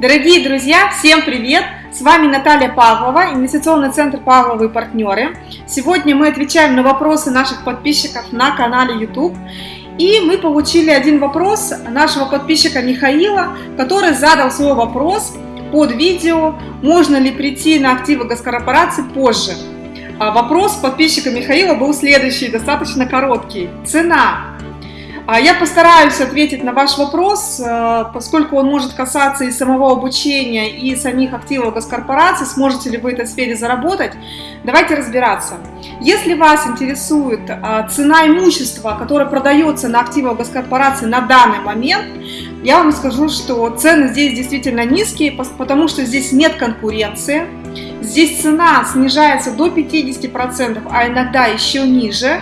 Дорогие друзья, всем привет! С вами Наталья Павлова, инвестиционный центр Павловы и партнеры. Сегодня мы отвечаем на вопросы наших подписчиков на канале YouTube. И мы получили один вопрос нашего подписчика Михаила, который задал свой вопрос под видео, можно ли прийти на активы госкорпорации позже. А вопрос подписчика Михаила был следующий, достаточно короткий. Цена я постараюсь ответить на ваш вопрос, э, поскольку он может касаться и самого обучения, и самих активов госкорпорации, сможете ли вы в этой сфере заработать. Давайте разбираться. Если вас интересует э, цена имущества, которое продается на активах госкорпорации на данный момент, я вам скажу, что цены здесь действительно низкие, потому что здесь нет конкуренции. Здесь цена снижается до 50%, а иногда еще ниже.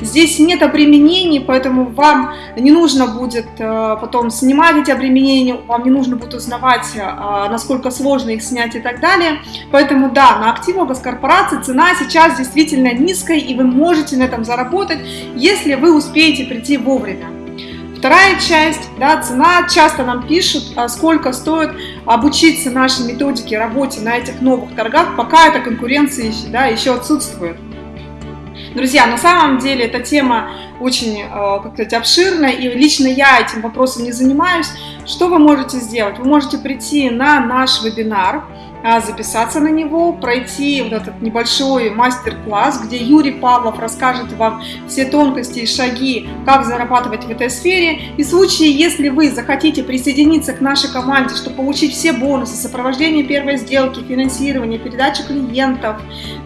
Здесь нет обременений, поэтому вам не нужно будет э, потом снимать эти обременения, вам не нужно будет узнавать, э, насколько сложно их снять и так далее. Поэтому да, на активах госкорпорации цена сейчас действительно низкая, и вы можете на этом заработать, если вы успеете прийти вовремя. Вторая часть, да, цена, часто нам пишут, а сколько стоит обучиться нашей методике работе на этих новых торгах, пока эта конкуренция да, еще отсутствует. Друзья, на самом деле эта тема очень, э, как сказать, обширная, и лично я этим вопросом не занимаюсь. Что вы можете сделать? Вы можете прийти на наш вебинар, записаться на него, пройти вот этот небольшой мастер-класс, где Юрий Павлов расскажет вам все тонкости и шаги, как зарабатывать в этой сфере. И в случае, если вы захотите присоединиться к нашей команде, чтобы получить все бонусы, сопровождение первой сделки, финансирование, передачу клиентов,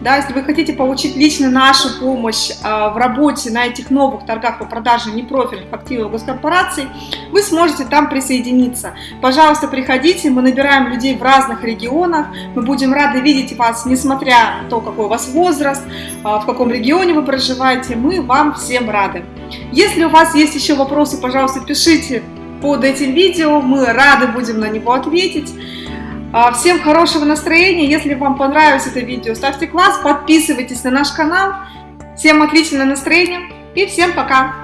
да, если вы хотите получить лично нашу помощь а, в работе на этих новых торгах по продаже непрофильных активов госкорпораций, вы сможете там присоединиться. Пожалуйста, приходите, мы набираем людей в разных регионах, регионах. Мы будем рады видеть вас, несмотря на то, какой у вас возраст, а, в каком регионе вы проживаете. Мы вам всем рады. Если у вас есть еще вопросы, пожалуйста, пишите под этим видео. Мы рады будем на него ответить. А, всем хорошего настроения. Если вам понравилось это видео, ставьте класс, подписывайтесь на наш канал. Всем отличного настроения и всем пока!